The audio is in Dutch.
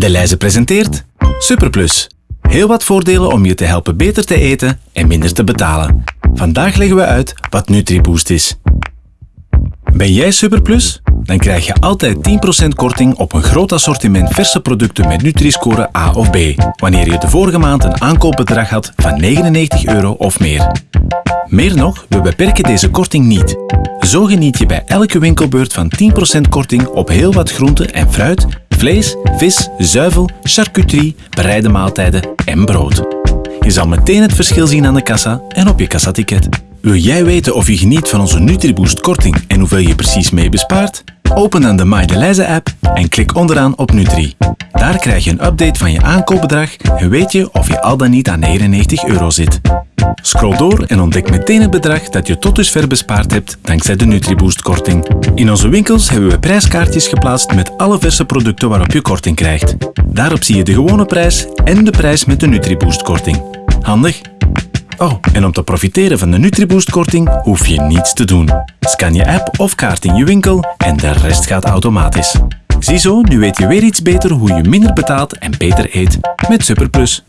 De Leize presenteert Superplus. Heel wat voordelen om je te helpen beter te eten en minder te betalen. Vandaag leggen we uit wat NutriBoost is. Ben jij Superplus? Dan krijg je altijd 10% korting op een groot assortiment verse producten met Nutri-score A of B, wanneer je de vorige maand een aankoopbedrag had van 99 euro of meer. Meer nog, we beperken deze korting niet. Zo geniet je bij elke winkelbeurt van 10% korting op heel wat groenten en fruit, vlees, vis, zuivel, charcuterie, bereide maaltijden en brood. Je zal meteen het verschil zien aan de kassa en op je kassaticket. Wil jij weten of je geniet van onze NutriBoost korting en hoeveel je precies mee bespaart? Open dan de MyDelize app en klik onderaan op Nutri. Daar krijg je een update van je aankoopbedrag en weet je of je al dan niet aan 99 euro zit. Scroll door en ontdek meteen het bedrag dat je tot dusver bespaard hebt dankzij de NutriBoost korting. In onze winkels hebben we prijskaartjes geplaatst met alle verse producten waarop je korting krijgt. Daarop zie je de gewone prijs en de prijs met de NutriBoost korting. Handig? Oh, en om te profiteren van de NutriBoost-korting hoef je niets te doen. Scan je app of kaart in je winkel en de rest gaat automatisch. Ziezo, nu weet je weer iets beter hoe je minder betaalt en beter eet met Superplus.